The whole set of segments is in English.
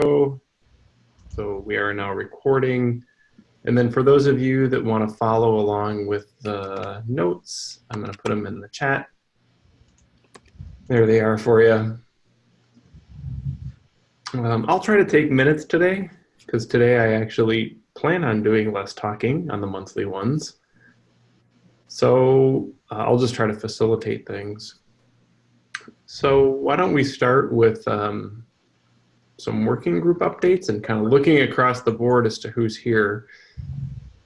So we are now recording. And then for those of you that want to follow along with the notes, I'm going to put them in the chat. There they are for you. Um, I'll try to take minutes today because today I actually plan on doing less talking on the monthly ones. So uh, I'll just try to facilitate things. So why don't we start with um, some working group updates and kind of looking across the board as to who's here.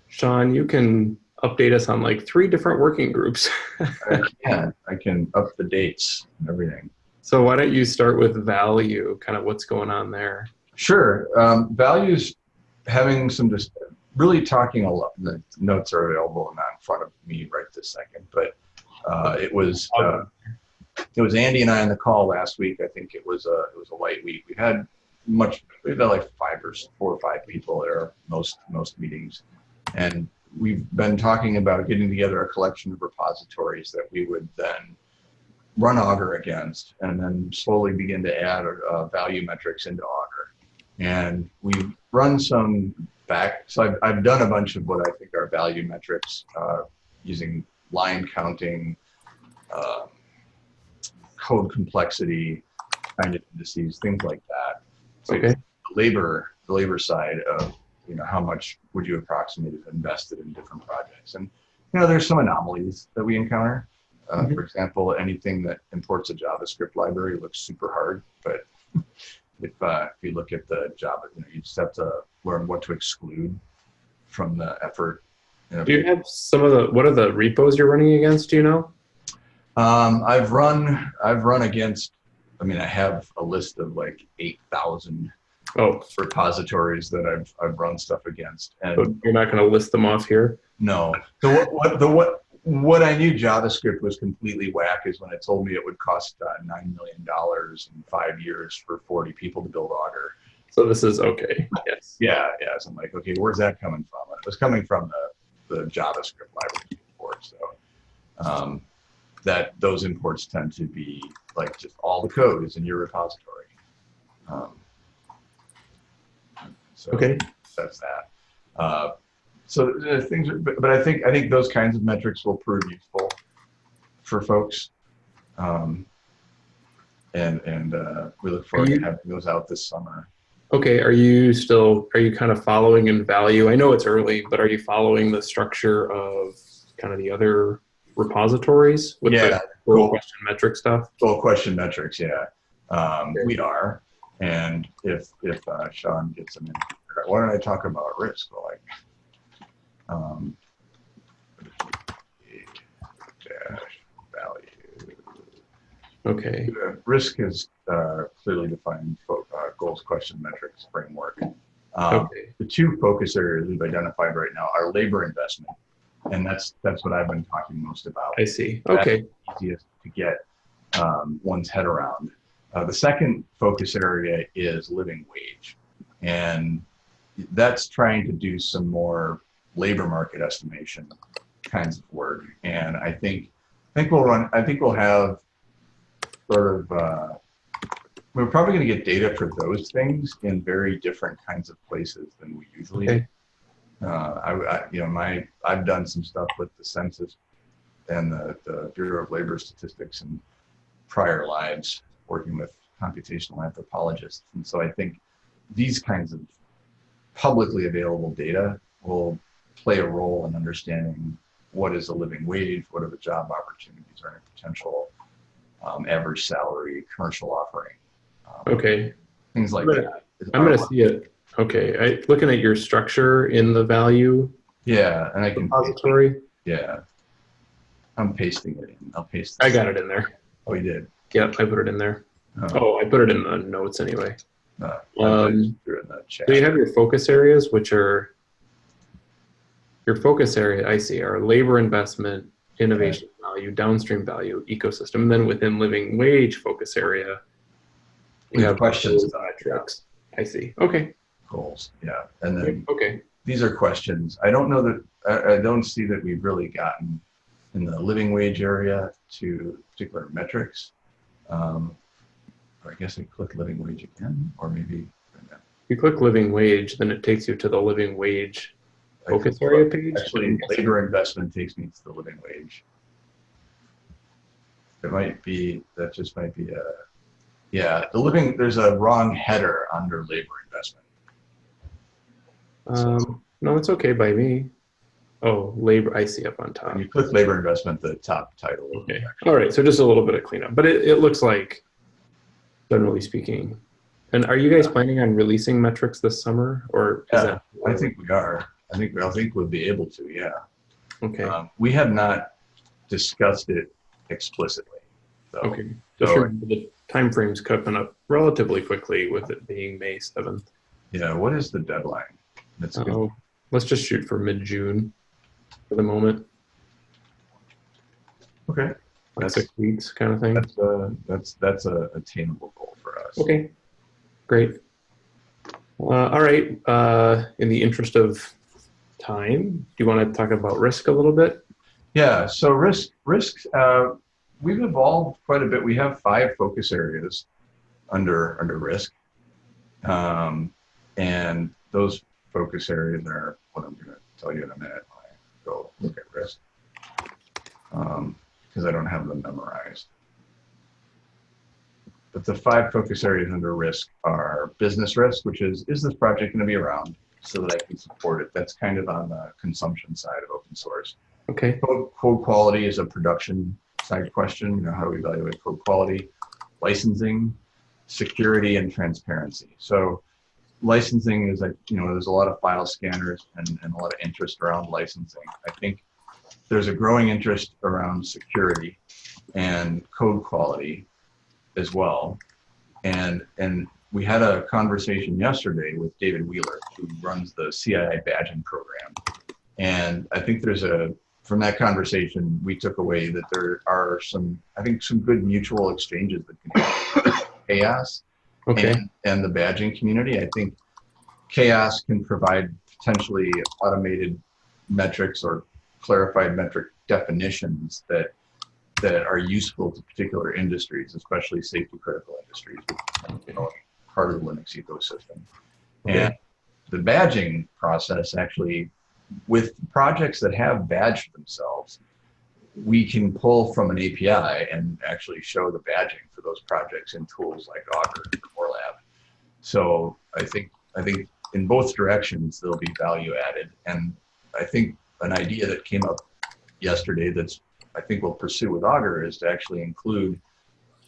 Sean, you can update us on like three different working groups. I can. I can up the dates and everything. So why don't you start with value, kind of what's going on there? Sure. Um, values having some just really talking a lot. The notes are available and not in front of me right this second, but uh, it was uh, it was Andy and I on the call last week. I think it was a it was a light week. We had much we've had like five or four or five people there most most meetings, and we've been talking about getting together a collection of repositories that we would then run Augur against, and then slowly begin to add uh, value metrics into Augur. And we've run some back, so I've, I've done a bunch of what I think are value metrics uh, using line counting, uh, code complexity kind of indices, things like that. So Okay. the labor, the labor side of, you know, how much would you approximate if invested in different projects? And, you know, there's some anomalies that we encounter. Uh, Mhm. For example, anything that imports a JavaScript library looks super hard, but if, uh, if you look at the Java, you know, you just have to learn what to exclude from the effort. you know. Do you have some of the, what are the repos you're running against, do you know? Um, I've run, I've run against, I mean, I have a list of like 8,000 Oh, repositories that I've, I've run stuff against. And you're not going to list them off here? no, So what, what, the what, what I knew JavaScript was completely whack is when it told me it would cost uh, $9 million in five years for 40 people to build Augur. So this is okay, yes. Yeah, yeah. So I'm like, okay, where's that coming from? And it was coming from the, the JavaScript library import. So um, that those imports tend to be like just all the code is in your repository. Um, so Okay, that's that. Uh, so things, are, but, but I think I think those kinds of metrics will prove useful for folks. Um, and and uh, we look forward you- to having those out this summer. okay, are you still, are you kind of following in value? I know it's early, but are you following the structure of kind of the other repositories? with Yeah, the cool. question metric stuff? Full question metrics, yeah. Um, we are. And if if uh, Sean gets them in, why don't I talk about risk? Like, um, value. Okay, Uh, Risk is uh, clearly defined uh, goals, question, metrics framework. Um, okay, the two focus areas we've identified right now are labor investment, and that's that's what I've been talking most about. I see, okay, easiest to get um, one's head around. Uh, the second focus area is living wage, and that's trying to do some more labor market estimation kinds of work. And I think I think we'll run. I think we'll have sort of. Uh, we're probably going to get data for those things in very different kinds of places than we usually. Okay. Uh, I, I, you know, my I've done some stuff with the census and the, the Bureau of Labor Statistics in prior lives, working with computational anthropologists. And so I think these kinds of publicly available data will play a role in understanding what is a living wage, what are the job opportunities, or any potential um, average salary, commercial offering, um, okay. things like I'm gonna- that. I'm gonna see it, okay, I, looking at your structure in the value Yeah, and I can, repository, yeah. I'm pasting it in. I'll paste. I got it in there. Oh, you did. Yep, I put it in there. Oh, Oh, I put it in the notes anyway. uh, Um, threw it in the chat. So you have your focus areas, which are, your focus area, I see, are labor investment, innovation value, downstream value, ecosystem. And then within living wage focus area, We have questions metrics. I see. Okay. Goals. Yeah, and then Okay. these are questions. I don't know that I, I don't see that we've really gotten in the living wage area to particular metrics. Um, or I guess I click living wage again, or maybe If you click living wage, then it takes you to the living wage focus area page. Actually, labor investment takes me to the living wage. It might be, that just might be a, yeah, the living, there's a wrong header under labor investment. Um, no, it's okay by me. Oh, labor, I see up on top. When you click labor investment, the top title. Okay, all right, so just a little bit of cleanup, but it, it looks like, generally speaking. And are you guys planning on releasing metrics this summer, or is Yeah, that? I think we are. I think, I think we'll be able to, yeah. Okay, Um, We have not discussed it explicitly. so- okay. Just so- the timeframe's coming up relatively quickly with it being May seventh. Yeah, what is the deadline? That's good. Oh, let's just shoot for mid-June for the moment, Okay. like That's, six weeks kind of thing. that's, uh, that's, that's a attainable goal for us. Okay, great. Uh, all right, uh, in the interest of time, do you want to talk about risk a little bit? Yeah, so risk, risk, uh, we've evolved quite a bit. We have five focus areas under, under risk. Um, and those focus areas are what I'm gonna tell you in a minute when I go look at risk. Um, because I don't have them memorized. But the five focus areas under risk are business risk, which is, is this project gonna be around so that I can support it? That's kind of on the consumption side of open source. Okay, Code, code quality is a production side question. You know, how do we evaluate code quality? Licensing, security, and transparency. So licensing is like, you know, there's a lot of file scanners and, and a lot of interest around licensing. I think there's a growing interest around security and code quality as well. And, and we had a conversation yesterday with David Wheeler, who runs the CII badging program. And I think there's a, from that conversation, we took away that there are some, I think, some good mutual exchanges that can CHAOSS okay, and, and the badging community. I think CHAOSS can provide potentially automated metrics or clarified metric definitions that that are useful to particular industries, especially safety critical industries, you know, part of the Linux ecosystem. Okay. And the badging process actually, with projects that have badged themselves, we can pull from an API and actually show the badging for those projects in tools like Augur or Lab. So I think I think in both directions there'll be value added, and I think an idea that came up yesterday that's I think we'll pursue with Augur is to actually include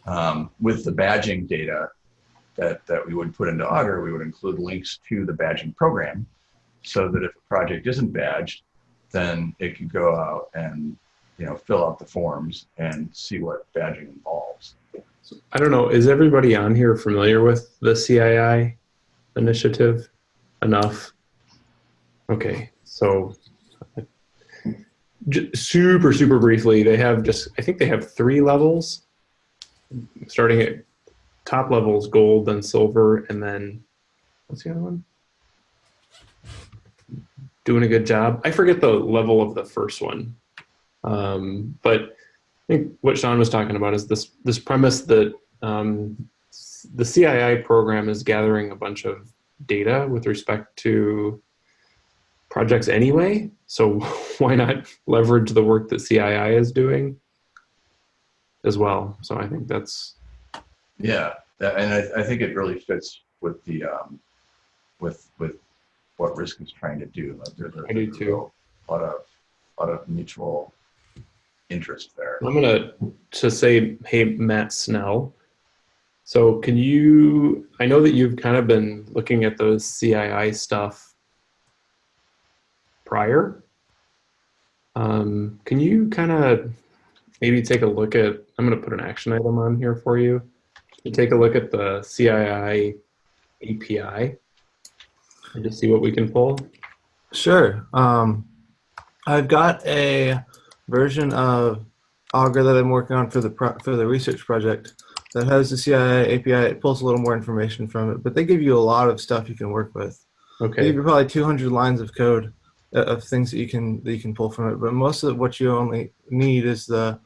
um, with the badging data that that we would put into Augur, we would include links to the badging program, so that if a project isn't badged, then it could go out and you know fill out the forms and see what badging involves. I don't know, is everybody on here familiar with the CII initiative enough? Okay, so super, super briefly, they have just, I think they have three levels, starting at top levels, gold, then silver, and then, what's the other one? Doing a good job. I forget the level of the first one. Um, but I think what Sean was talking about is this this premise that um, the CII program is gathering a bunch of data with respect to projects anyway. So why not leverage the work that CII is doing as well? So I think that's Yeah, that- and I, I think it really fits with the um, with with what Risk is trying to do. Like there's a, I do there's a too. real lot of lot of mutual interest there. I'm gonna to say, hey, Matt Snell. So can you? I know that you've kind of been looking at those CII stuff prior. Um, can you kind of maybe take a look at? I'm gonna put an action item on here for you. To take a look at the CII API and just see what we can pull. Sure. Um, I've got a version of Augur that I'm working on for the pro- for the research project that has the CII API. It pulls a little more information from it, but they give you a lot of stuff you can work with. They Okay. give you probably 200 lines of code uh, of things that you can that you can pull from it. But most of what you only need is the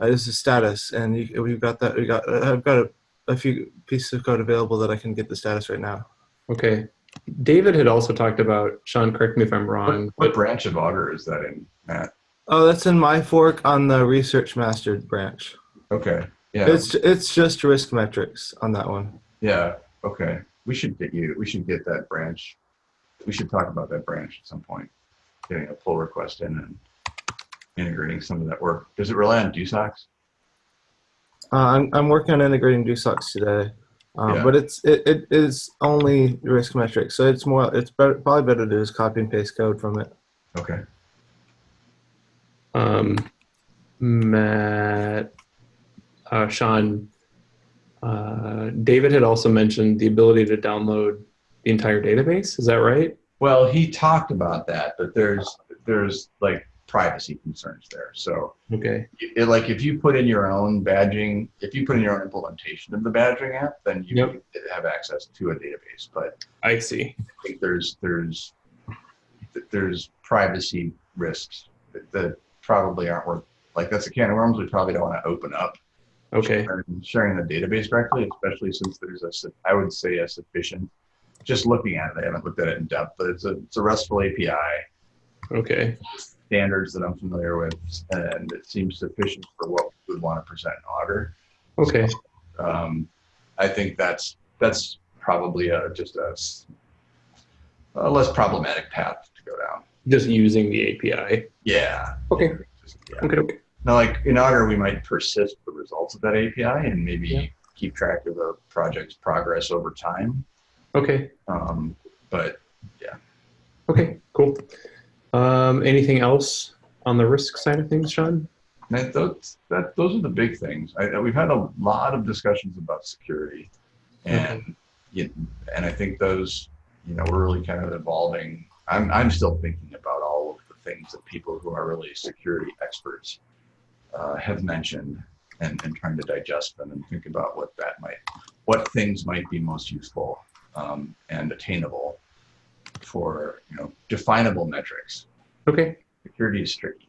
uh, is the status, and you, we've got that. We got uh, I've got a, a few pieces of code available that I can get the status right now. Okay. David had also talked about, Sean, correct me if I'm What, wrong, what branch of Augur is that in, Matt? Oh, that's in my fork on the research master branch. Okay, yeah, It's it's just risk metrics on that one. yeah, okay. We should get you, we should get that branch. We should talk about that branch at some point. Getting a pull request in and integrating some of that work. Does it rely on DoSOCS? Uh, I'm I'm working on integrating DoSOCS today, um, Yeah. but it's it, it is only risk metrics, so it's more it's better, probably better to just copy and paste code from it. Okay, um, Matt, uh, Sean, uh, David had also mentioned the ability to download the entire database. Is that right? well, he talked about that, but there's, there's like privacy concerns there, so. Okay. it, like if you put in your own badging, if you put in your own implementation of the badging app, then you Yep. have access to a database. But I see. I think there's there's there's privacy risks that probably aren't worth like that's a can of worms we probably don't want to open up. Okay. Sharing, sharing the database directly, especially since there's a I would say a sufficient. Just looking at it, I haven't looked at it in depth, but it's a it's a RESTful API Okay. standards that I'm familiar with, and it seems sufficient for what we would want to present in Augur. Okay. um, I think that's that's probably a, just a less problematic path to go down. Just using the API. Yeah. Okay. Just- yeah. Okay. Okay. Now, like in Augur, we might persist the results of that API and maybe Yeah. keep track of the project's progress over time. Okay. Um, but yeah. Okay. Cool. Um, anything else on the risk side of things, Sean? that, those, that, those are the big things. I, we've had a lot of discussions about security, and you, and I think those, you know, we're really kind of evolving. I'm I'm still thinking about all of the things that people who are really security experts uh, have mentioned, and, and trying to digest them and think about what that might, what things might be most useful um, and attainable for you know definable metrics. Okay. Security is tricky.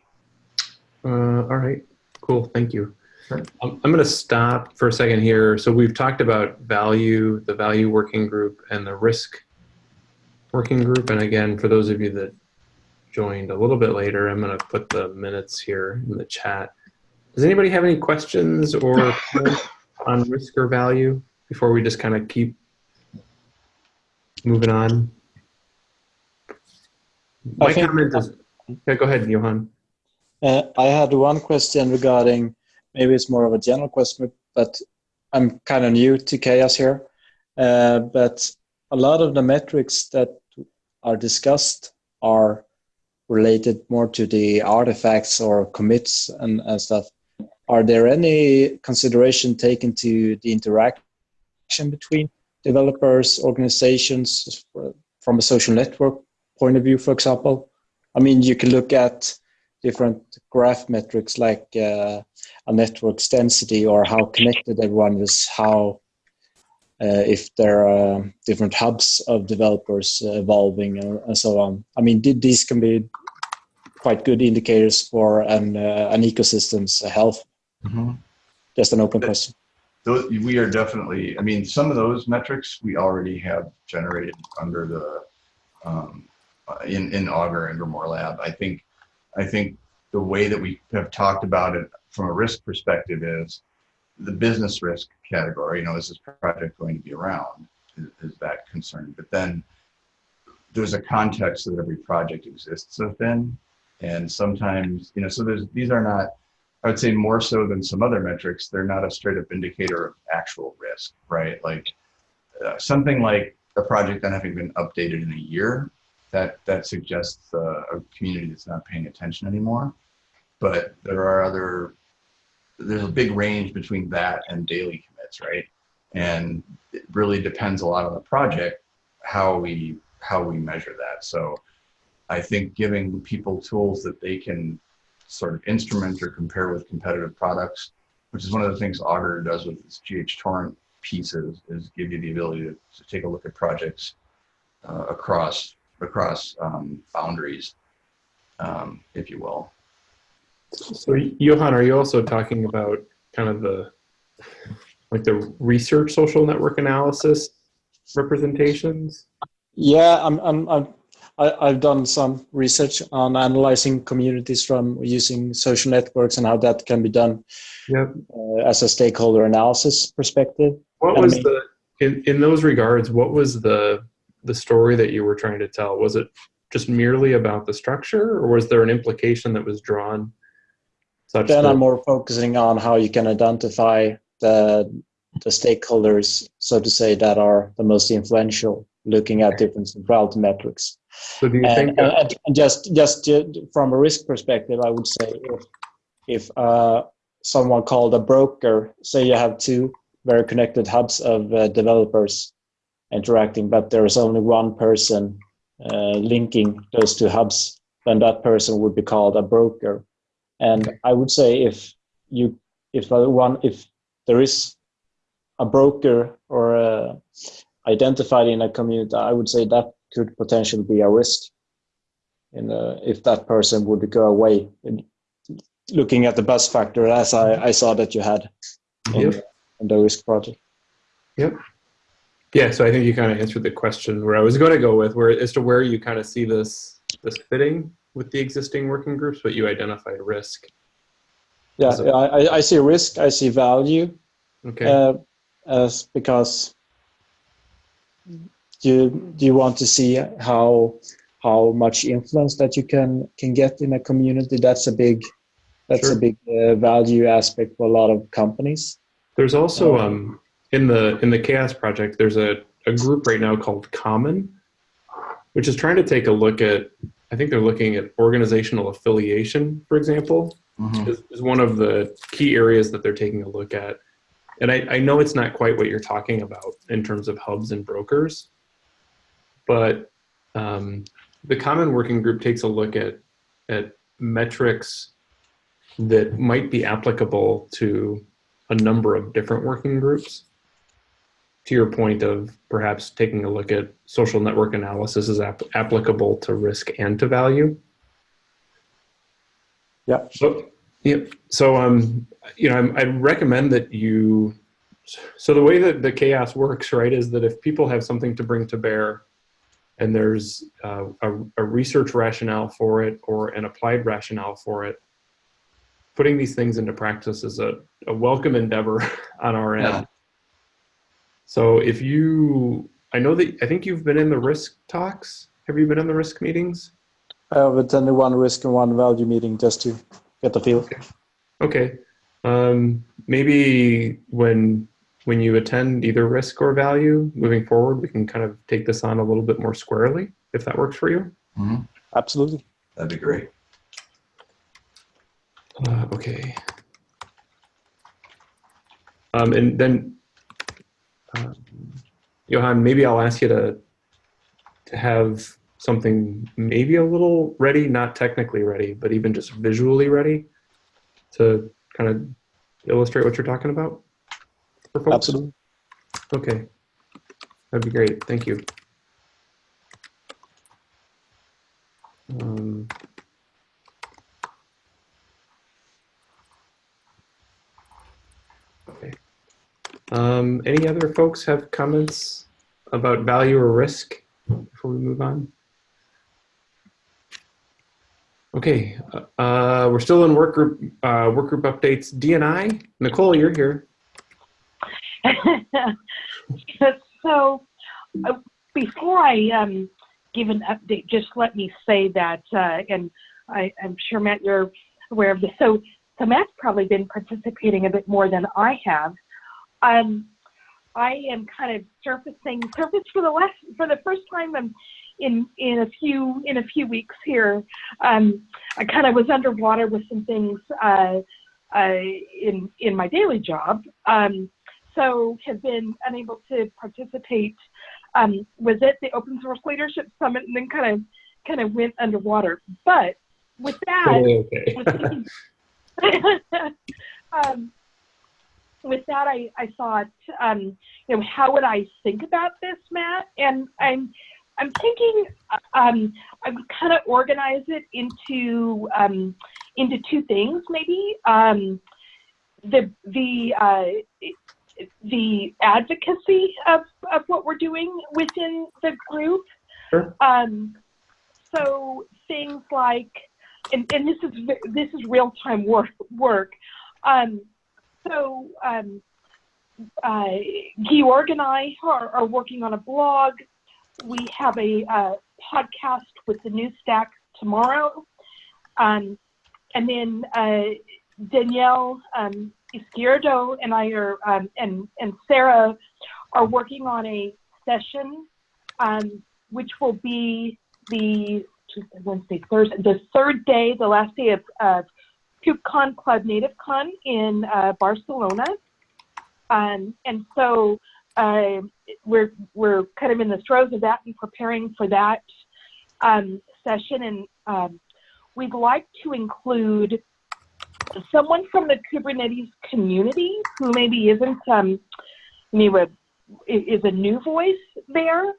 Uh, all right. Cool. Thank you. Sure. Um, I'm going to stop for a second here. So we've talked about value, the value working group, and the risk working group. And again, for those of you that joined a little bit later, I'm going to put the minutes here in the chat. Does anybody have any questions or on risk or value before we just kind of keep moving on? My think- comment is, yeah, go ahead, Johan. Uh, I had one question regarding, maybe it's more of a general question, but I'm kind of new to CHAOSS here. Uh, but a lot of the metrics that are discussed are related more to the artifacts or commits and, and stuff. Are there any consideration taken to the interaction between developers, organizations, from a social network point of view, for example? I mean, you can look at different graph metrics like uh, a network's density or how connected everyone is, how if there are different hubs of developers uh, evolving and, and so on. I mean, these can be quite good indicators for an uh, an ecosystem's health. Just an open question. those, we are definitely, I mean, some of those metrics we already have generated under the, um, uh, in, in Augur and Grimoire Lab. I think, I think the way that we have talked about it from a risk perspective is the business risk category, you know, is this project going to be around? Is, is that concerned? But then there's a context that every project exists within. And sometimes, you know, so there's, these are not, I would say more so than some other metrics, they're not a straight up indicator of actual risk, right? Like uh, something like a project not having been updated in a year, that that suggests uh, a community that's not paying attention anymore. But there are other, there's a big range between that and daily right? And it really depends a lot on the project how we how we measure that. So I think giving people tools that they can sort of instrument or compare with competitive products, which is one of the things Augur does with its GHTorrent pieces, is give you the ability to, to take a look at projects uh, across across um, boundaries, um, if you will. So Johan, are you also talking about kind of the like the research social network analysis representations? Yeah, I'm, I'm, I'm, I, I've done some research on analyzing communities from using social networks and how that can be done Yep. uh, as a stakeholder analysis perspective. What was the in in those regards? What was the the story that you were trying to tell? Was it just merely about the structure, or was there an implication that was drawn? Such Then that, I'm more focusing on how you can identify the the stakeholders, so to say, that are the most influential, looking at different centrality metrics. so do you And, think? that- and, and just just ju- from a risk perspective, I would say if if uh, someone called a broker, say you have two very connected hubs of uh, developers interacting, but there is only one person uh, linking those two hubs, then that person would be called a broker. And I would say if you if uh, one if there is a broker or uh, identified in a community, I would say that could potentially be a risk. In if that person would go away, and looking at the bus factor, as I, I saw that you had in, Yep. in the risk project. Yep. Yeah, so I think you kind of answered the question where I was going to go with, where as to where you kind of see this this fitting with the existing working groups, but you identified risk. Yeah, So- I, I- I see risk, I see value, Okay. uh, as because you do you want to see how how much influence that you can can get in a community. That's a big that's Sure. a big uh, value aspect for a lot of companies. There's also um, in the in the CHAOSS project. There's a, a group right now called Common, which is trying to take a look at. I think they're looking at organizational affiliation, for example, Mhm. is, is one of the key areas that they're taking a look at. And I, I know it's not quite what you're talking about in terms of hubs and brokers, but um, the Common Working Group takes a look at at metrics that might be applicable to a number of different working groups. To your point of perhaps taking a look at social network analysis is ap- applicable to risk and to value. Yeah. So, yep. So, um, you know, I'm, I'd recommend that you. So the way that the CHAOSS works, right, is that if people have something to bring to bear, and there's uh, a, a research rationale for it or an applied rationale for it, putting these things into practice is a, a welcome endeavor on our end. Yeah. So if you, I know that I think you've been in the risk talks. Have you been in the risk meetings? I have attended one risk and one value meeting just to get the feel. Okay. Um, maybe when when you attend either risk or value moving forward, we can kind of take this on a little bit more squarely, if that works for you. Mhm. Absolutely. That'd be great. Uh, okay. Um, and then, um, Johan, maybe I'll ask you to to have something maybe a little ready, not technically ready, but even just visually ready to kind of illustrate what you're talking about. for folks? Absolutely. Okay. That'd be great. Thank you. Um, okay. Um, any other folks have comments about value or risk before we move on? Okay, uh, we're still in work group uh, work group updates. DNI, Nicole, you're here. so uh, before I um, give an update, just let me say that, uh, and I, I'm sure Matt, you're aware of this. So, so Matt's probably been participating a bit more than I have. Um, I am kind of surfacing, surfaced for the last, for the first time um, in in a few in a few weeks here. Um, I kind of was underwater with some things uh, uh, in in my daily job. Um, so have been unable to participate. Um, was at the Open Source Leadership Summit and then kind of kind of went underwater. But with that, Totally okay. um, with that, I, I thought, um, you know, how would I think about this, Matt? And I'm I'm thinking um, I would kind of organize it into um, into two things, maybe. Um, the the uh, the advocacy of, of what we're doing within the group. Sure. Um, so things like, and, and this is this is real time work work. Um, so um, uh, Georg and I are, are working on a blog. We have a uh, podcast with the new stack tomorrow. Um, and then uh, Daniel um, Izquierdo and I are, um, and, and Sarah are working on a session, um, which will be the Tuesday, Wednesday, Thursday, the third day, the last day of, of KubeCon CloudNativeCon in uh, Barcelona. Um, and so uh, we're, we're kind of in the throes of that and preparing for that um, session. And um, we'd like to include someone from the Kubernetes community who maybe isn't, um, maybe is a new voice there.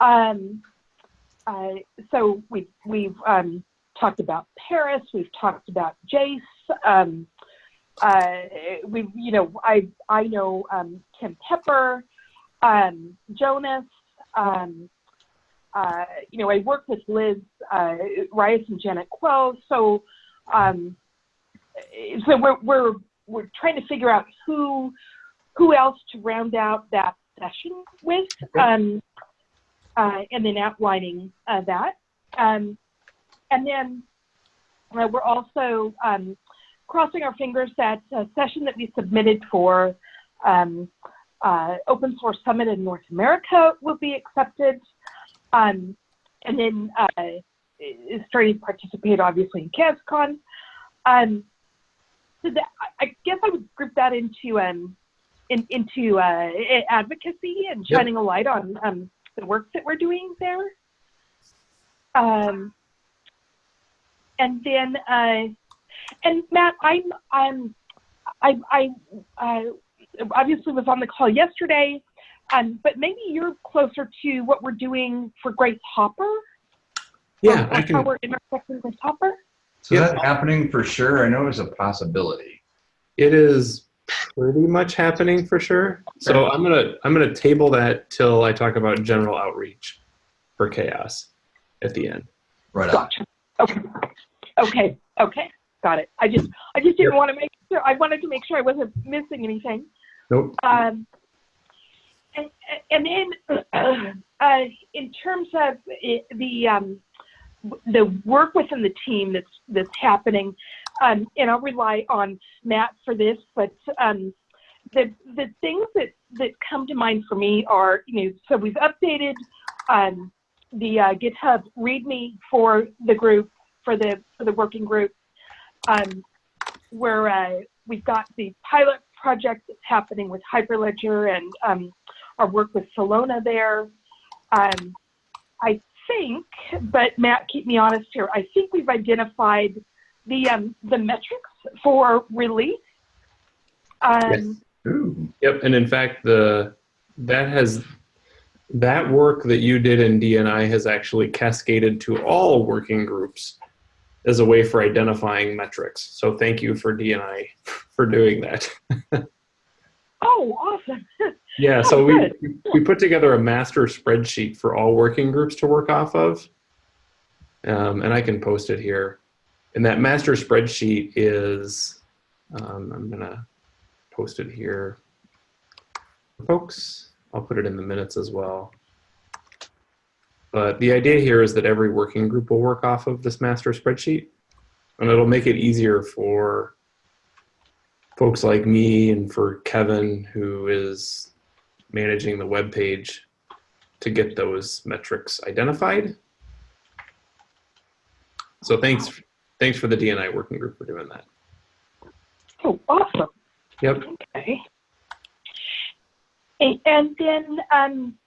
Um, uh, so we, we've um, talked about Paris, we've talked about Jace. Um, uh, we, you know, I I know um, Tim Pepper, um, Jonas. Um, uh, you know, I work with Liz uh, Rice and Janet Kuo. So, um, so we're we're we're trying to figure out who who else to round out that session with, um, uh, and then outlining uh, that. Um, and then uh, we're also um, crossing our fingers that a session that we submitted for um, uh, Open Source Summit in North America will be accepted. Um, and then uh, is starting to participate, obviously, in CASCON. Um, so that, I I guess I would group that into um, in, into uh, advocacy and Yep. shining a light on um, the work that we're doing there. Um, and then, uh, and Matt, I'm, I'm, I, I, uh, obviously was on the call yesterday, um, but maybe you're closer to what we're doing for Grace Hopper. Yeah, or I How can. we're intersecting Grace Hopper. So Yeah. that's happening for sure. I know it's a possibility. It is pretty much happening for sure. So I'm gonna I'm gonna table that till I talk about general outreach for CHAOSS at the end. Right on. Gotcha. Okay. Okay. Okay. Got it. I just, I just didn't Yep. want to make sure. I wanted to make sure I wasn't missing anything. Um, and, and then, uh, in terms of the um, the work within the team that's that's happening, um, and I'll rely on Matt for this, but um, the the things that that come to mind for me are, you know, so we've updated um, the uh, GitHub README for the group for the for the working group, um, where uh, we've got the pilot project that's happening with Hyperledger and um, our work with Silona there. Um, I think, but Matt, keep me honest here. I think we've identified the um, the metrics for release. Um, Yes. Yep, and in fact, the that has that work that you did in DNI has actually cascaded to all working groups as a way for identifying metrics. So thank you for DNI for doing that. Oh, awesome! Yeah, Oh, so we we put together a master spreadsheet for all working groups to work off of, um, and I can post it here. And that master spreadsheet is, um, I'm gonna post it here, folks. I'll put it in the minutes as well. But the idea here is that every working group will work off of this master spreadsheet, and it'll make it easier for folks like me and for Kevin, who is managing the web page to get those metrics identified. So thanks, thanks for the DNI working group for doing that. Oh, awesome. Yep. Okay. And, then um,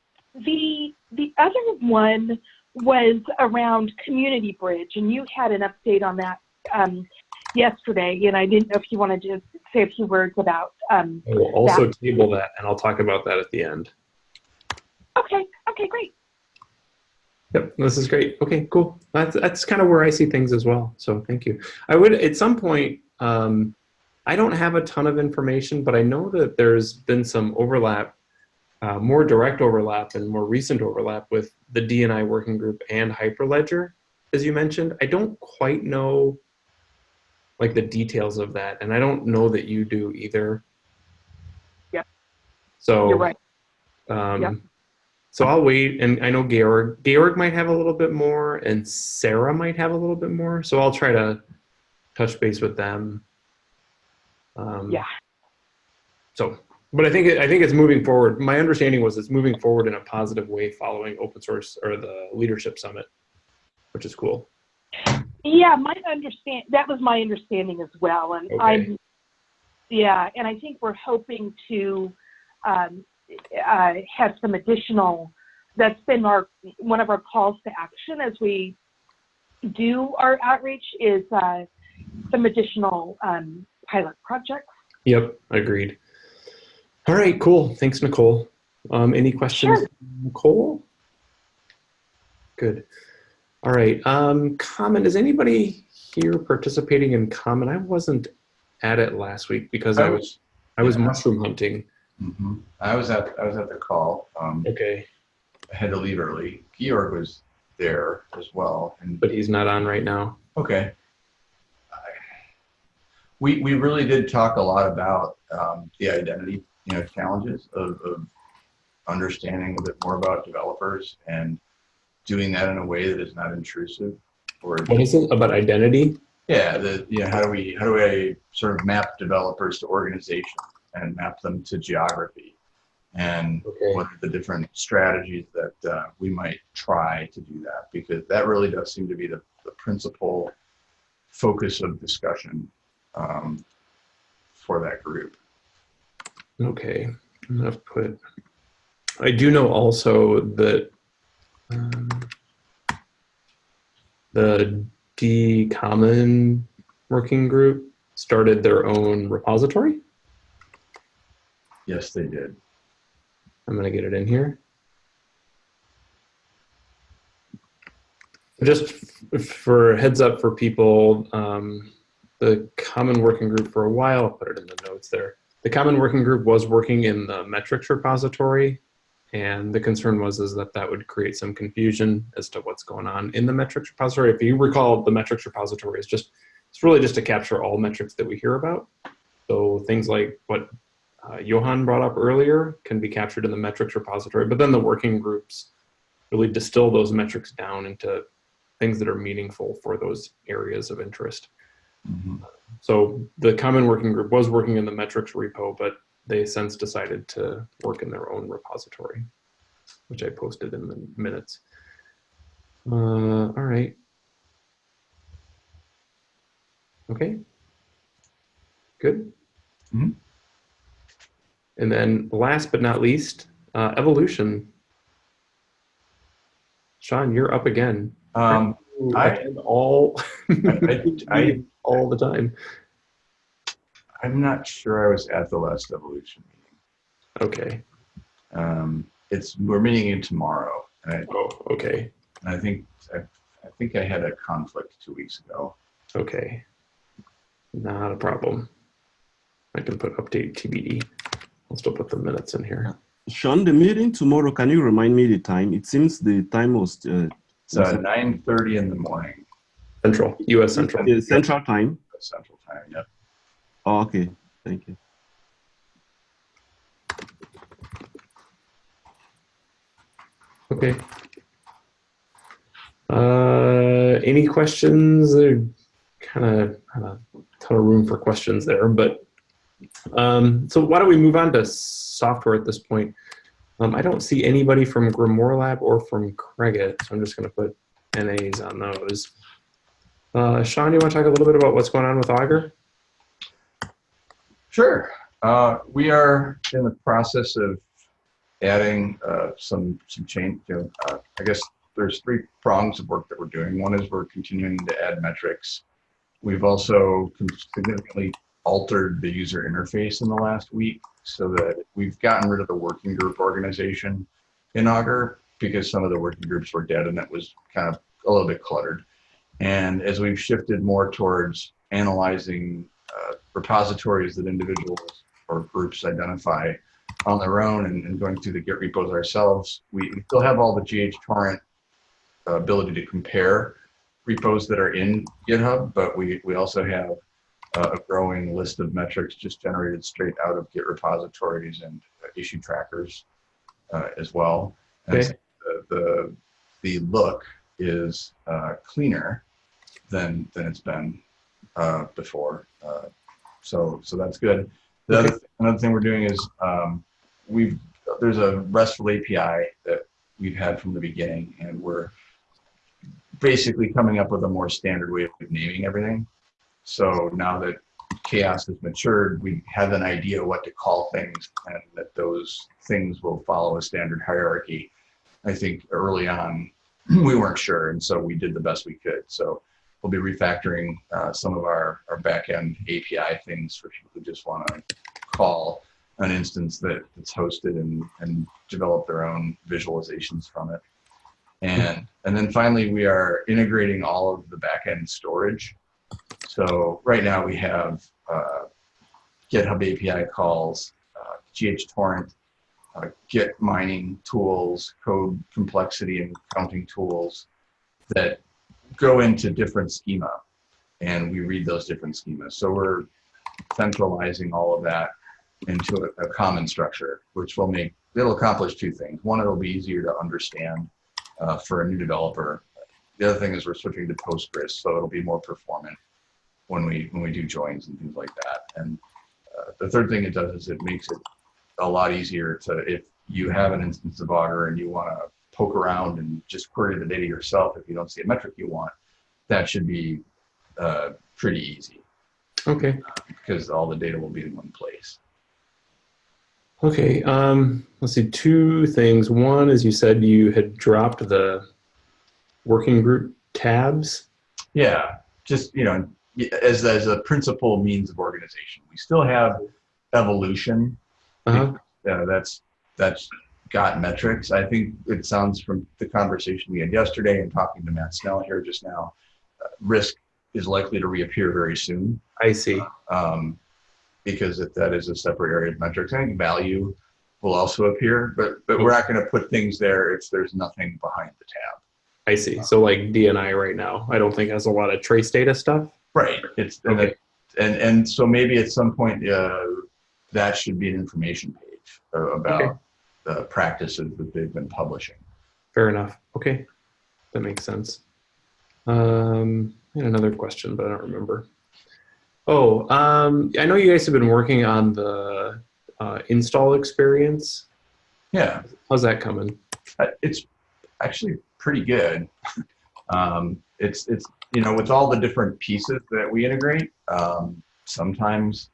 the the other one was around Community Bridge, and you had an update on that um, yesterday. And I didn't know if you wanted to say a few words about. Um, I will also table that, and I'll talk about that at the end. okay. Okay. Great. Yep, this is great. Okay, cool. That's that's kind of where I see things as well. So thank you. I would at some point, um, I don't have a ton of information, but I know that there's been some overlap, uh, more direct overlap and more recent overlap with the DNI working group and Hyperledger, as you mentioned. I don't quite know like the details of that, and I don't know that you do either. Yeah. So You're right. um, Yep. So I'll wait, and I know Georg. Georg might have a little bit more, and Sarah might have a little bit more. So I'll try to touch base with them. Um, Yeah. So, but I think it, I think it's moving forward. My understanding was it's moving forward in a positive way following open source or the leadership summit, which is cool. Yeah, my understand that was my understanding as well, and Okay. I'm yeah, and I think we're hoping to um, uh, have some additional. That's been our one of our calls to action as we do our outreach is uh, some additional um, pilot projects. Yep, agreed. All right, cool. Thanks, Nicole. Um, any questions, Sure. Nicole? Good. All right. Um, Common. Is anybody here participating in Common? I wasn't at it last week because I was I was yeah. mushroom hunting. Mhm. I was at, I was at the call. Um, Okay, I had to leave early. Georg was there as well. And but he's not on right now. Okay. I- We, we really did talk a lot about um, the identity, you know, challenges of, of understanding a bit more about developers and doing that in a way that is not intrusive or What is it about identity? yeah, the you know, how do we how do I sort of map developers to organizations and map them to geography and Okay. what are the different strategies that uh, we might try to do that because that really does seem to be the, the principal focus of discussion um, for that group. Okay, I'm gonna put. I do know also that um, the D Common working group started their own repository. Yes, they did. I'm gonna get it in here. Just f- for heads up for people, um, the Common Working Group for a while, I'll put it in the notes there. The Common Working Group was working in the metrics repository, and the concern was is that that would create some confusion as to what's going on in the metrics repository. If you recall, the metrics repository is just it's really just to capture all metrics that we hear about. So things like what uh, Johan brought up earlier can be captured in the metrics repository, but then the working groups really distill those metrics down into things that are meaningful for those areas of interest. Mhm. So the common working group was working in the metrics repo, but they since decided to work in their own repository, which I posted in the minutes. Uh, all right. Okay. Good. Mhm. And then last but not least, uh, evolution. Sean, you're up again. Um, I- all I, I, all the time. I'm not sure I was at the last evolution meeting. Okay. Um, it's we're meeting in tomorrow, and I, Oh, okay. and I think I, I think I had a conflict two weeks ago. Okay. Not a problem. I can put update TBD. I'll still put the minutes in here. Sean, the meeting tomorrow, can you remind me the time? It seems the time was uh, It's uh, 9:30 in the morning, Central, US Central. the central time. Central Time. Yep. Oh, okay, thank you. Okay. Uh, any questions? Kind of a ton of room for questions there, but um, so why don't we move on to software at this point? Um, I don't see anybody from Grimoire Lab or from Cregit, so I'm just going to put NAs on those. Uh, Sean, you want to talk a little bit about what's going on with Augur? Sure. Uh, we are in the process of adding uh, some some change. Uh, I guess there's three prongs of work that we're doing. One is we're continuing to add metrics. We've also significantly altered the user interface in the last week so that we've gotten rid of the working group organization in Augur because some of the working groups were dead and that was kind of a little bit cluttered. And as we've shifted more towards analyzing uh, repositories that individuals or groups identify on their own and, and going through the Git repos ourselves. We, we still have all the GHTorrent uh, ability to compare repos that are in GitHub, but we, we also have uh, a growing list of metrics just generated straight out of Git repositories and uh, issue trackers uh, as well. And Okay. so the, the, the look is uh, cleaner than, than it's been uh, before. Uh, so, so that's good. The other, another thing we're doing is um, we've, there's a RESTful API that we've had from the beginning and we're basically coming up with a more standard way of naming everything. So now that CHAOSS has matured, we have an idea what to call things and that those things will follow a standard hierarchy. I think early on, we weren't sure, and so we did the best we could. So we'll be refactoring uh, some of our, our backend API things for people who just want to call an instance that, that's hosted and, and develop their own visualizations from it. And, and then finally, we are integrating all of the backend storage. So right now we have uh, GitHub API calls, uh, GHTorrent, uh, Git mining tools, code complexity and counting tools that go into different schema. And we read those different schemas. So we're centralizing all of that into a, a common structure, which will make, it'll accomplish two things. One, it'll be easier to understand uh, for a new developer. The other thing is we're switching to Postgres, so it'll be more performant when we when we do joins and things like that. And uh, the third thing it does is it makes it a lot easier to if you have an instance of Augur and you want to poke around and just query the data yourself if you don't see a metric you want, that should be uh, pretty easy Okay. because all the data will be in one place. Okay. Um, let's see. Two things. One is you said you had dropped the working group tabs. Yeah, just you know, as as a principal means of organization, we still have evolution Uh-huh. uh, that's that's got metrics. I think it sounds from the conversation we had yesterday and talking to Matt Snell here just now, uh, risk is likely to reappear very soon I see. um, because if that is a separate area of metrics. I think value will also appear, but but we're not going to put things there if there's nothing behind the tab. I see. So like D&I right now, I don't think has a lot of trace data stuff. Right. It's and, Okay. it- and and so maybe at some point uh, that should be an information page uh, about Okay. the practices that they've been publishing. Fair enough. Okay. That makes sense. Um, I had another question, but I don't remember. Oh, um, I know you guys have been working on the uh, install experience. Yeah, How's that coming? uh, it's actually pretty good. um, it's it's you know with all the different pieces that we integrate, um, sometimes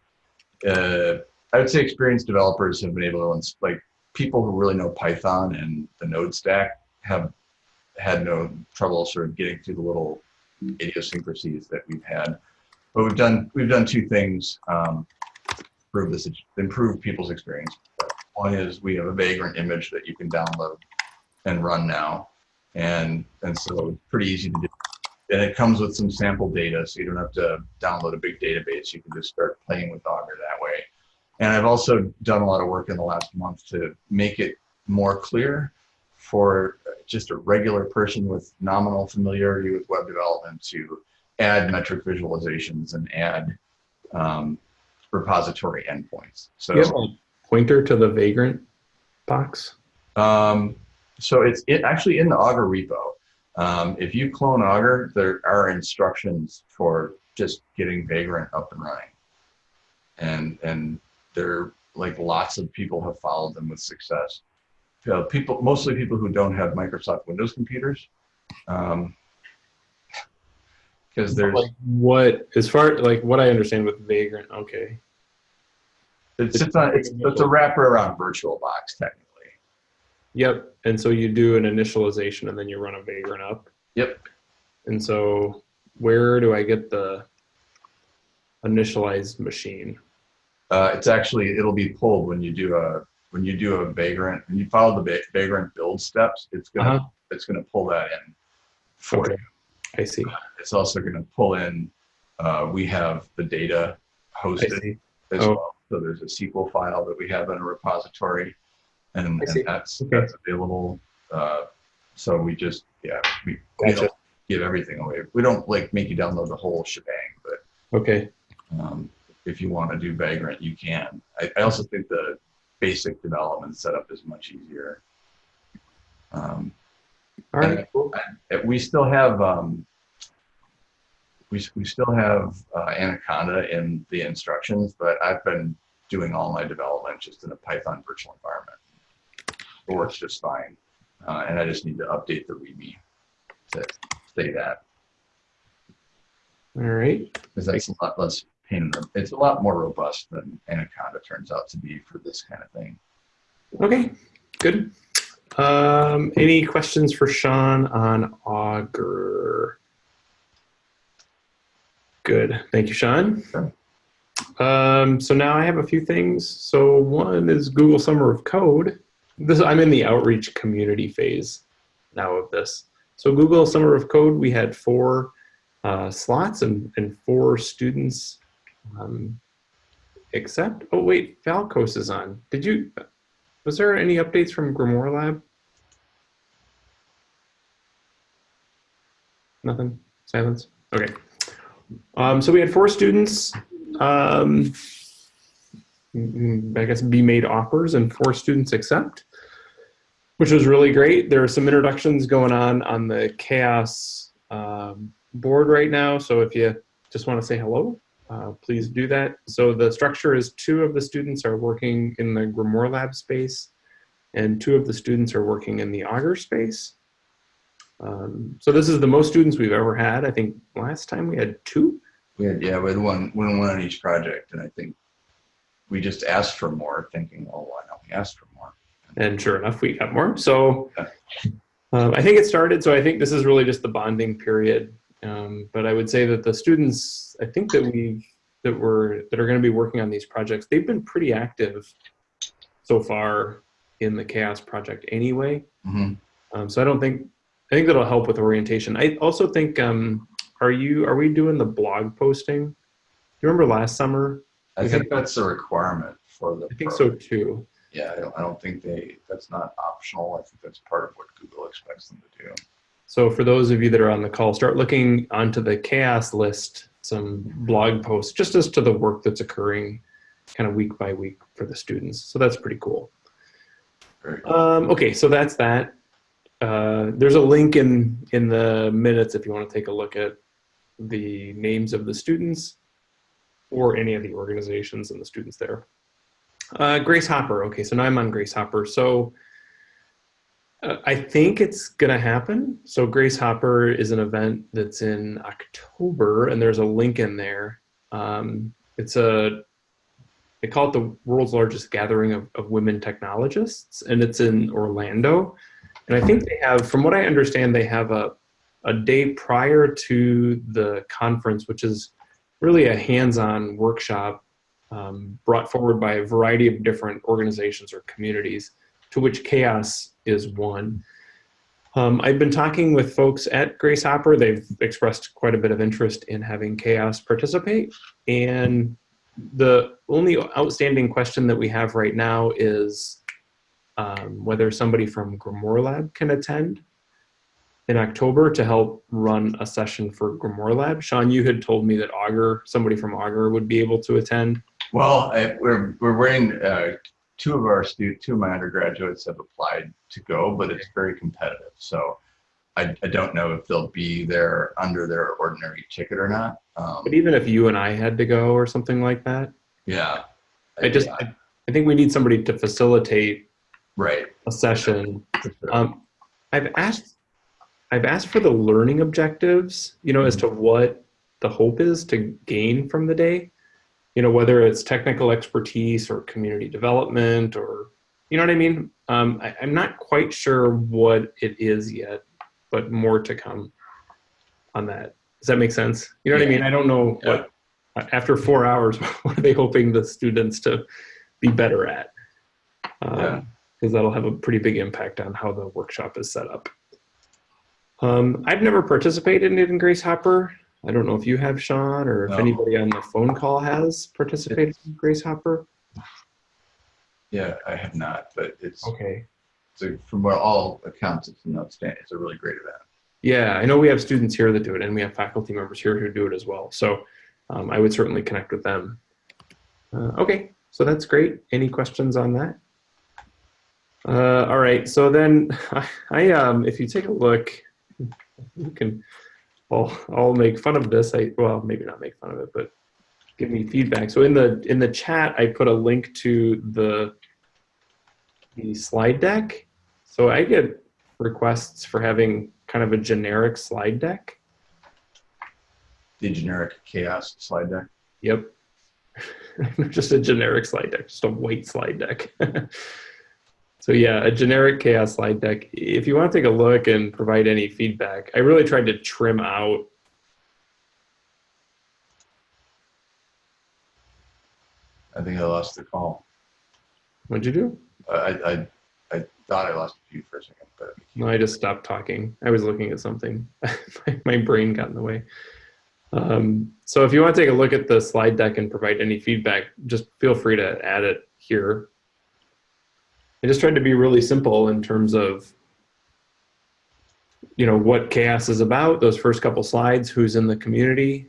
uh, I would say experienced developers have been able to like people who really know Python and the Node stack have had no trouble sort of getting through the little idiosyncrasies that we've had. But we've done we've done two things um, improve this improve people's experience. One is we have a vagrant image that you can download and run now, and and so it's pretty easy to do. And it comes with some sample data, so you don't have to download a big database. You can just start playing with Augur that way. And I've also done a lot of work in the last month to make it more clear for just a regular person with nominal familiarity with web development to add metric visualizations and add um, repository endpoints. So, you have a pointer to the vagrant box? um, so it's it actually in the Augur repo. Um, if you clone Augur, there are instructions for just getting Vagrant up and running, and and there like lots of people have followed them with success. Uh, people, mostly people who don't have Microsoft Windows computers, because there's Like what, as far like what I understand with vagrant, okay. it sits on it's, it's a wrapper around VirtualBox technically. Yep. And so you do an initialization and then you run a vagrant up. Yep. And so where do I get the initialized machine? Uh, it's actually it'll be pulled when you do a when you do a vagrant and you follow the va- vagrant build steps. It's gonna Uh-huh. it's gonna pull that in for Okay. you. I see. It's also gonna pull in. Uh, we have the data hosted as Oh. well. So there's a SQL file that we have in a repository, and, and that's Okay. that's available. Uh, so we just yeah we, we don't give everything away. We don't like make you download the whole shebang, but Okay. um, if you want to do Vagrant, you can. I, I also think the basic development setup is much easier. Um, All right. We still have um, we, we still have uh, Anaconda in the instructions, but I've been doing all my development just in a Python virtual environment. It works just fine, uh, and I just need to update the README to say that All right. because that's a lot less. In the, it's a lot more robust than Anaconda turns out to be for this kind of thing. Okay. Good. Um, any questions for Sean on Augur? Good. Thank you, Sean. Sure. Um, so now I have a few things. So one is Google Summer of Code. This I'm in the outreach community phase now of this. So Google Summer of Code, we had four uh, slots and, and four students. Um, except, oh wait, Falcos is on. Did you? Was there any updates from GrimoireLab? Nothing. Silence. Okay. Um, so we had four students. Um, mm, I guess be made offers and four students accept, which was really great. There are some introductions going on on the CHAOSS um, board right now. So if you just want to say hello, uh, please do that. So the structure is two of the students are working in the GrimoireLab space, and two of the students are working in the Augur space. Um, so this is the most students we've ever had. I think last time we had two. We had, yeah, we had one, one, one on each project, and I think we just asked for more, thinking, oh, why don't we ask for more? And sure enough, we got more. So um, I think it started. So I think this is really just the bonding period. Um, but I would say that the students, I think that we that were that are going to be working on these projects, they've been pretty active so far in the CHAOSS project anyway. Mhm. Um, so I don't think I think that'll help with orientation. I also think um, are you are we doing the blog posting? Do you remember last summer? I think had- that's a requirement for the. I think so too. Yeah, I don't, I don't think they, that's not optional. I think that's part of what Google expects them to do. So for those of you that are on the call, start looking onto the CHAOSS list, some blog posts just as to the work that's occurring kind of week by week for the students. So that's pretty cool. Um, okay, so that's that. Uh, there's a link in, in the minutes if you want to take a look at the names of the students or any of the organizations and the students there. Uh, Grace Hopper. Okay, so now I'm on Grace Hopper. So I think it's going to happen. So Grace Hopper is an event that's in October, and there's a link in there. Um, it's a they call it the world's largest gathering of, of women technologists, and it's in Orlando. And I think they have, from what I understand, they have a a day prior to the conference, which is really a hands-on workshop um, brought forward by a variety of different organizations or communities, to which CHAOSS is one. Um, I've been talking with folks at Grace Hopper. They've expressed quite a bit of interest in having CHAOSS participate. And the only outstanding question that we have right now is um, whether somebody from GrimoireLab can attend in October to help run a session for GrimoireLab. Sean, you had told me that Augur, somebody from Augur would be able to attend. Well, I, we're, we're waiting, uh, two of our stu, two of my undergraduates have applied to go, but it's very competitive. So I, I don't know if they'll be there under their ordinary ticket or not. Um, But even if you and I had to go or something like that, yeah. I just, I, I think we need somebody to facilitate Right. a session. sure. Um, I've asked, I've asked for the learning objectives, you know, as to what the hope is to gain from the day. You know, whether it's technical expertise or community development or, you know what I mean? Um, I, I'm not quite sure what it is yet, but more to come on that. Does that make sense? You know what I mean? I don't know what, after four hours, what are they hoping the students to be better at? Um, Yeah. because that'll have a pretty big impact on how the workshop is set up. Um, I've never participated in Grace Hopper. I don't know if you have Sean or if No. anybody on the phone call has participated in Grace Hopper. Yeah, I have not, but it's, Okay. so from what all accounts, it's an outstanding, it's a really great event. Yeah, I know we have students here that do it, and we have faculty members here who do it as well. So um, I would certainly connect with them. Uh, okay, so that's great. Any questions on that? Uh, all right, so then I, I um, if you take a look, you can, I'll, I'll make fun of this. I well, maybe not make fun of it, but give me feedback. So in the in the chat, I put a link to the the slide deck. So I get requests for having kind of a generic slide deck. The generic CHAOSS slide deck. Yep. just a generic slide deck, just a white slide deck. so yeah, a generic CHAOSS slide deck. If you want to take a look and provide any feedback, I really tried to trim out I think I lost the call. what'd you do? I, I, I thought I lost you for a second, but No, I just stopped talking. I was looking at something. my, my brain got in the way. Um, so if you want to take a look at the slide deck and provide any feedback, just feel free to add it here. I just tried to be really simple in terms of, you know, what CHAOSS is about, those first couple slides, who's in the community.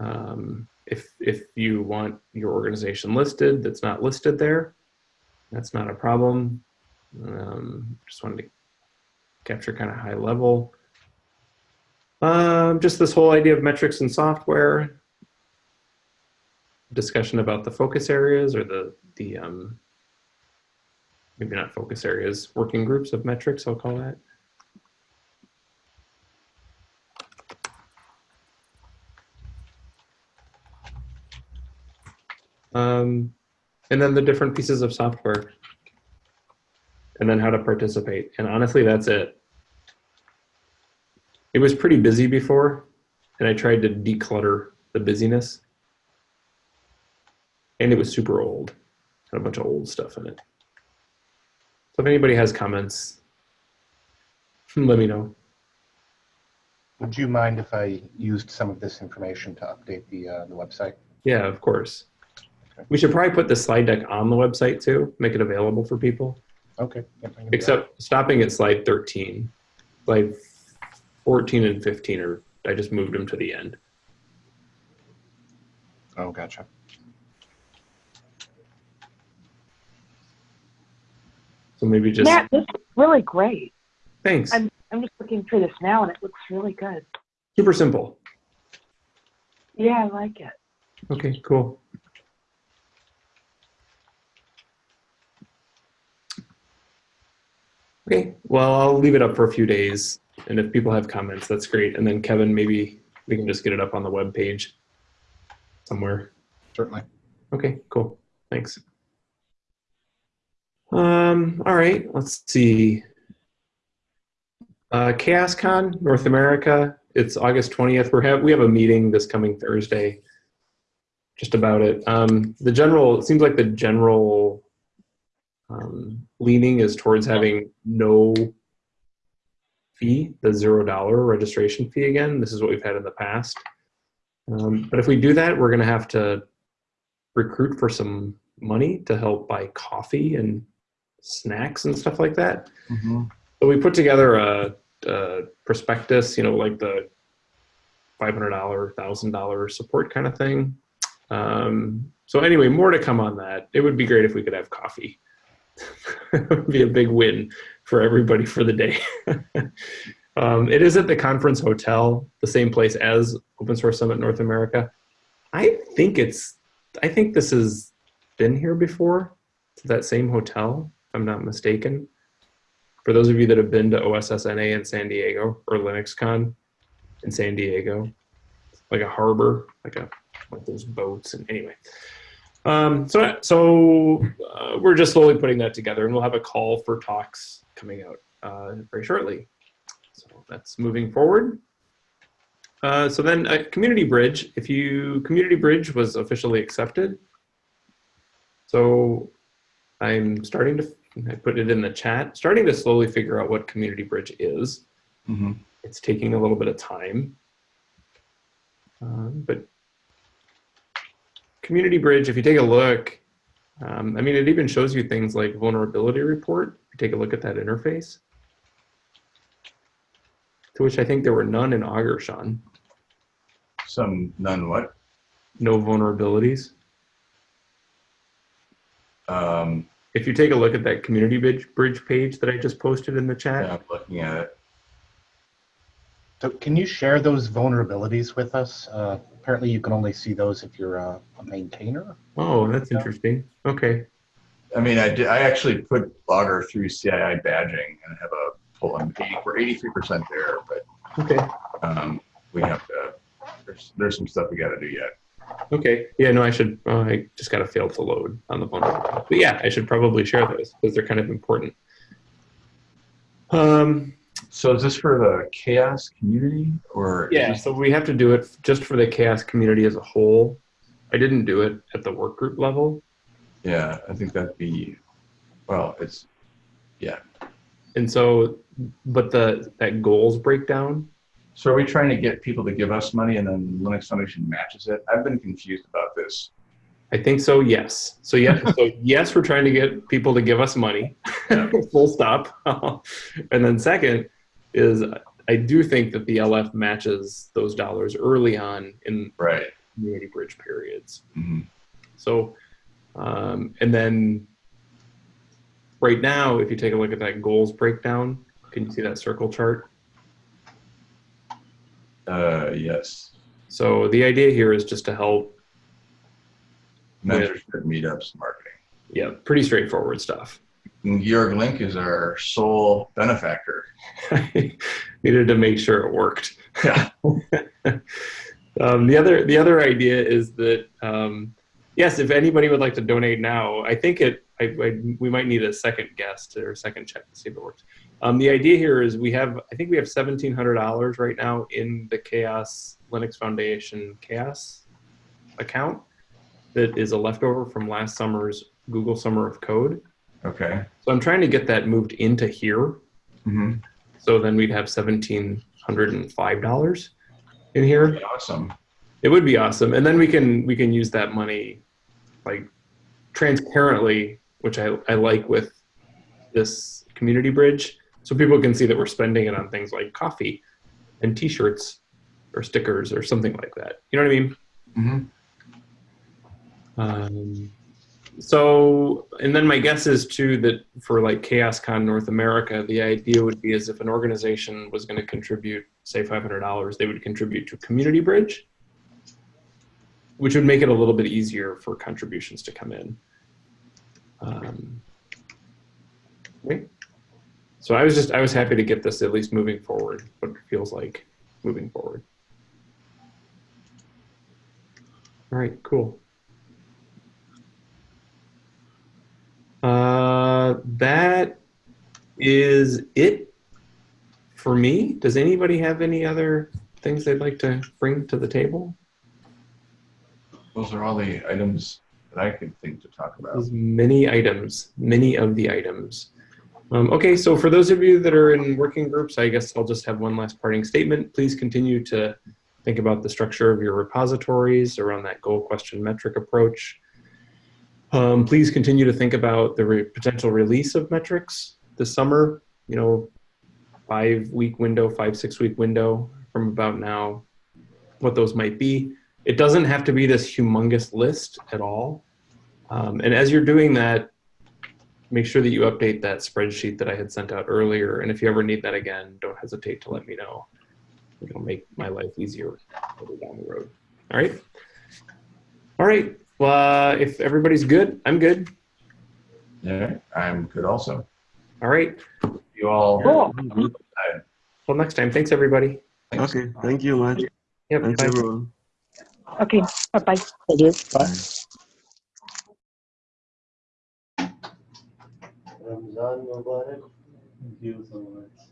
Um, if, if you want your organization listed that's not listed there, that's not a problem. Um, just wanted to capture kind of high level. Um, just this whole idea of metrics and software. Discussion about the focus areas or the, the um, maybe not focus areas, working groups of metrics, I'll call that. Um, and then the different pieces of software and then how to participate. And honestly, that's it. It was pretty busy before, and I tried to declutter the busyness. And it was super old, had a bunch of old stuff in it. So if anybody has comments, let me know. Would you mind if I used some of this information to update the, uh, the website? Yeah, of course. We should probably put the slide deck on the website too, make it available for people. Okay. yep, I can do that. Except stopping at slide 13. Slide 14 and 15 are, I just moved them to the end. Oh, gotcha. So maybe just, Matt, this is really great. thanks. I'm I'm just looking through this now, and it looks really good. Super simple. Yeah, I like it. Okay, cool. Okay, well, I'll leave it up for a few days, and if people have comments, that's great. And then Kevin, maybe we can just get it up on the web page somewhere. Certainly. Okay, cool. Thanks. Um, all right, let's see. Uh, CHAOSScon North America. It's August 20th. We're have we have a meeting this coming Thursday just about it. Um, the general, it seems like the general um, leaning is towards having no fee, the zero dollar registration fee again. This is what we've had in the past. Um, but if we do that, we're going to have to recruit for some money to help buy coffee and snacks and stuff like that. So we put together a, a prospectus, you know, like the $500, $1,000 support kind of thing. Um, so anyway, more to come on that. It would be great if we could have coffee. it would be a big win for everybody for the day. um, it is at the conference hotel, the same place as Open Source Summit North America. I think it's, I think this has been here before. To that same hotel, I'm not mistaken. For those of you that have been to OSSNA in San Diego or LinuxCon in San Diego, like a harbor, like a like those boats, and anyway. Um, so so uh, we're just slowly putting that together, and we'll have a call for talks coming out uh, very shortly. So that's moving forward. Uh, so then, uh, Community Bridge. If you Community Bridge was officially accepted, so I'm starting to. I put it in the chat. Starting to slowly figure out what Community Bridge is. Mm-hmm. It's taking a little bit of time. Um, but Community Bridge, if you take a look, um, I mean, it even shows you things like vulnerability report. If you take a look at that interface, to which I think there were none in Augur, Sean. Some, none what? No vulnerabilities. Um, If you take a look at that Community Bridge, bridge page that I just posted in the chat, yeah, I'm looking at it. So can you share those vulnerabilities with us? Uh, apparently you can only see those if you're a, a maintainer. oh, that's interesting. Okay. I mean, I did, I actually put Augur through CII badging and have a pull. I'm 80, we're 83% there, but Okay. um, we have to, there's, there's some stuff we got to do yet. Okay. Yeah, no, I should, uh, I just got to fail to load on the vulnerability. But yeah, I should probably share those because they're kind of important. Um, So is this for the CHAOSS community or? yeah, so we have to do it just for the CHAOSS community as a whole. I didn't do it at the work group level. Yeah, I think that'd be, well, it's, yeah. And so, but the, that goals breakdown, So are we trying to get people to give us money and then Linux Foundation matches it? I've been confused about this. I think so, yes. So yeah, so yes, we're trying to get people to give us money, full stop. and then second is I do think that the LF matches those dollars early on in Right. community bridge periods. Mhm. So, um, and then right now, if you take a look at that goals breakdown, can you see that circle chart? Uh, yes. So the idea here is just to help, Mentorship, meetups, marketing. yeah, pretty straightforward stuff. Georg Link is our sole benefactor. Needed to make sure it worked. Yeah. um, the other the other idea is that um, yes, if anybody would like to donate now, I think it I, I, we might need a second guest or a second check to see if it works. Um, the idea here is we have I think we have seventeen hundred dollars right now in the CHAOSS Linux Foundation CHAOSS account that is a leftover from last summer's Google Summer of Code. Okay. So I'm trying to get that moved into here hmm so then we'd have seventeen hundred and five dollars in here. Awesome. It would be awesome, and then we can we can use that money like transparently, which I I like with this community bridge, so people can see that we're spending it on things like coffee and T-shirts or stickers or something like that. You know what I mean? hmm Um, so, and then my guess is too that for like CHAOSScon North America, the idea would be as if an organization was going to contribute, say, $500, they would contribute to Community Bridge, which would make it a little bit easier for contributions to come in. Um? So I was just, I was happy to get this at least moving forward, what it feels like moving forward. All right, cool. Uh, that is it for me. Does anybody have any other things they'd like to bring to the table? Those are all the items that I could think to talk about. Many items, many of the items. Um, okay, so for those of you that are in working groups, I guess I'll just have one last parting statement. Please continue to think about the structure of your repositories around that goal question metric approach. Um, please continue to think about the re potential release of metrics this summer, you know, five week window, five, six week window from about now, what those might be. It doesn't have to be this humongous list at all. Um, and as you're doing that, make sure that you update that spreadsheet that I had sent out earlier. And if you ever need that again, don't hesitate to let me know. It'll make my life easier further down the road. All right. All right. Well, uh, if everybody's good, I'm good. Yeah, I'm good also. All right. You all. Cool. Well, next time. Thanks, everybody. Thanks. Okay, thank you much. Yep. Thanks bye. everyone. Okay, bye-bye. Thank you. Bye. Ramzan Mubarak. Thank you so much.